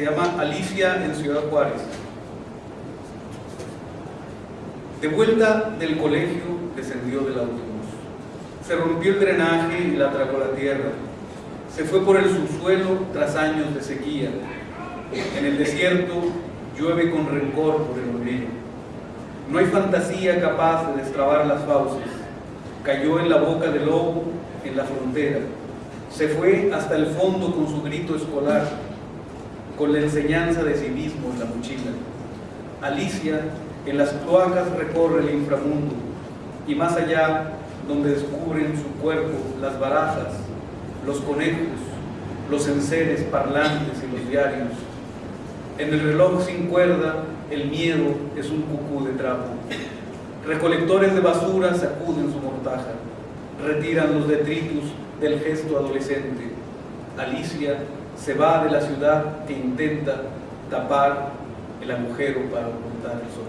Se llama Alicia en Ciudad Juárez. De vuelta del colegio, descendió del autobús. Se rompió el drenaje y la tragó la tierra. Se fue por el subsuelo tras años de sequía. En el desierto llueve con rencor por el olvido. No hay fantasía capaz de destrabar las fauces. Cayó en la boca del lobo, en la frontera. Se fue hasta el fondo con su grito escolar, con la enseñanza de civismo en la mochila. Alicia en las cloacas recorre el inframundo y más allá, donde descubren su cuerpo las barajas, los conejos, los enseres parlantes y los diarios. En el reloj sin cuerda, el miedo es un cucú de trapo. Recolectores de basura sacuden su mortaja, retiran los detritus del gesto adolescente. Alicia se va de la ciudad que intenta tapar el agujero para ocultar el sol.